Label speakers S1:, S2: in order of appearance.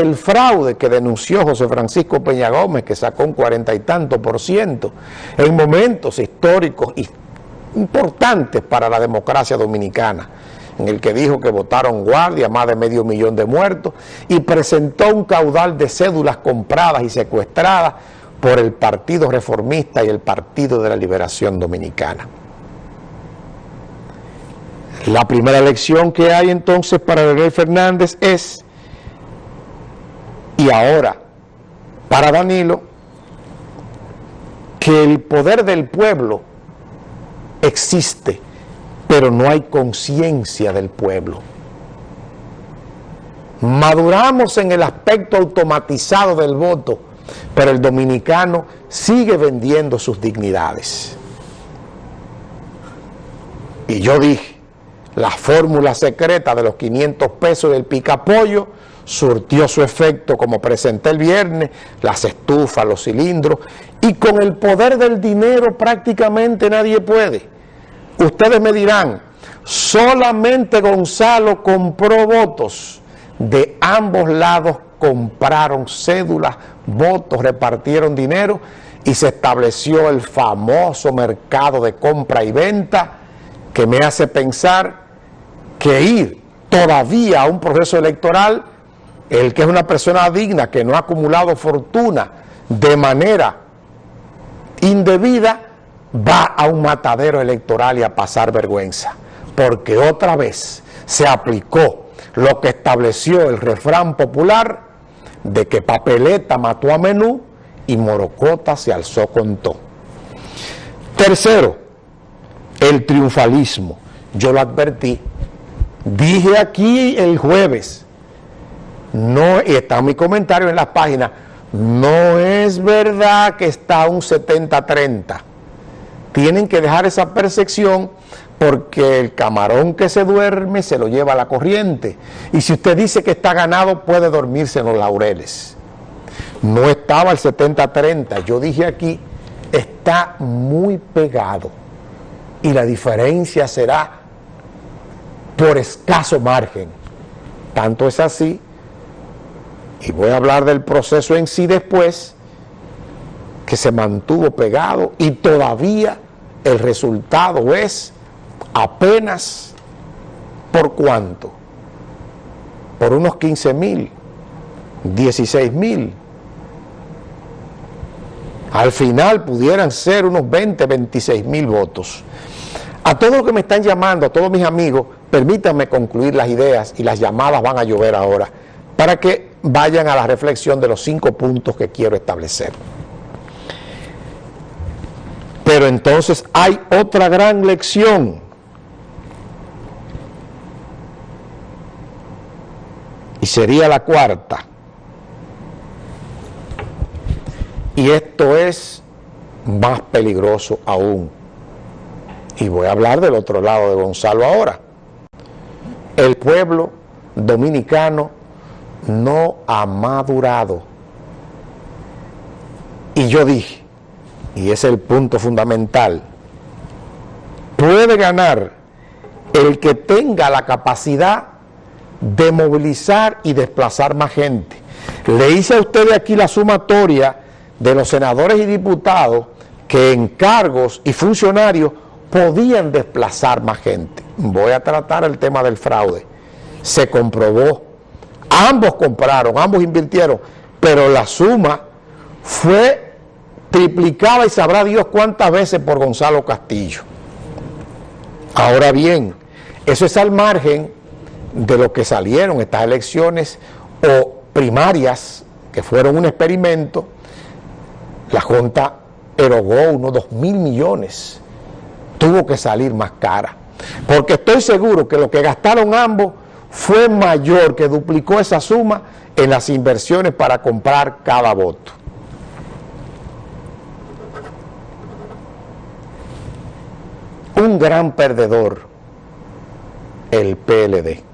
S1: el fraude que denunció José Francisco Peña Gómez, que sacó un cuarenta y tanto por ciento, en momentos históricos importantes para la democracia dominicana, en el que dijo que votaron guardia, más de medio millón de muertos, y presentó un caudal de cédulas compradas y secuestradas por el Partido Reformista y el Partido de la Liberación Dominicana. La primera elección que hay entonces para Leonel Fernández es, y ahora para Danilo, que el poder del pueblo existe, pero no hay conciencia del pueblo. Maduramos en el aspecto automatizado del voto, pero el dominicano sigue vendiendo sus dignidades. Y yo dije, la fórmula secreta de los 500 pesos del picapollo surtió su efecto como presenté el viernes, las estufas, los cilindros, y con el poder del dinero prácticamente nadie puede. Ustedes me dirán, solamente Gonzalo compró votos, de ambos lados compraron cédulas, votos, repartieron dinero y se estableció el famoso mercado de compra y venta que me hace pensar que ir todavía a un proceso electoral, el que es una persona digna, que no ha acumulado fortuna de manera indebida, va a un matadero electoral y a pasar vergüenza, porque otra vez se aplicó lo que estableció el refrán popular de que papeleta mató a menú y morocota se alzó con todo. Tercero, el triunfalismo. Yo lo advertí. Dije aquí el jueves, no, está mi comentario en la página, no es verdad que está un 70-30 tienen que dejar esa percepción porque el camarón que se duerme se lo lleva a la corriente. Y si usted dice que está ganado, puede dormirse en los laureles. No estaba el 70-30, yo dije aquí, está muy pegado. Y la diferencia será por escaso margen. Tanto es así, y voy a hablar del proceso en sí después, que se mantuvo pegado y todavía el resultado es apenas por cuánto, por unos 15 mil, 16 mil. Al final pudieran ser unos 20, 26 mil votos. A todos los que me están llamando, a todos mis amigos, permítanme concluir las ideas y las llamadas van a llover ahora, para que vayan a la reflexión de los cinco puntos que quiero establecer. Pero entonces hay otra gran lección. Y sería la cuarta. Y esto es más peligroso aún. Y voy a hablar del otro lado de Gonzalo ahora. El pueblo dominicano no ha madurado. Y yo dije, y es el punto fundamental, puede ganar el que tenga la capacidad de movilizar y desplazar más gente. Le hice a ustedes aquí la sumatoria de los senadores y diputados que en cargos y funcionarios podían desplazar más gente. Voy a tratar el tema del fraude. Se comprobó, ambos compraron, ambos invirtieron, pero la suma fue triplicaba y sabrá Dios cuántas veces por Gonzalo Castillo. Ahora bien, eso es al margen de lo que salieron estas elecciones o primarias, que fueron un experimento, la Junta erogó unos dos mil millones, tuvo que salir más cara, porque estoy seguro que lo que gastaron ambos fue mayor, que duplicó esa suma en las inversiones para comprar cada voto. un gran perdedor, el PLD.